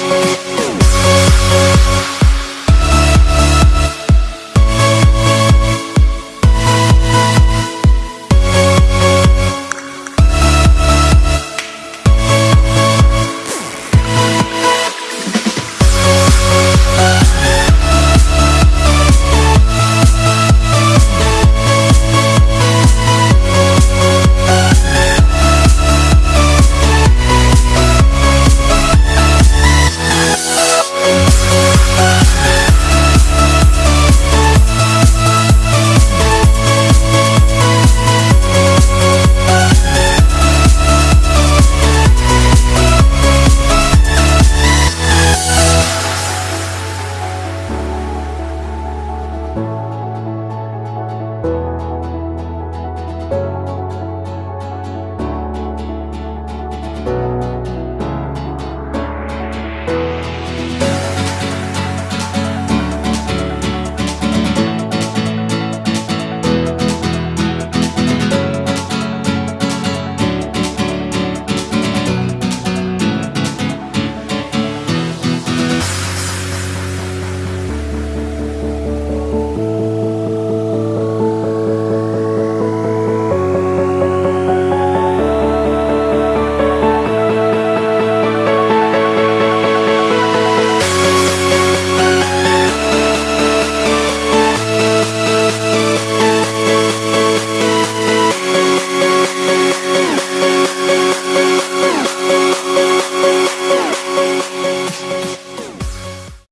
We'll be.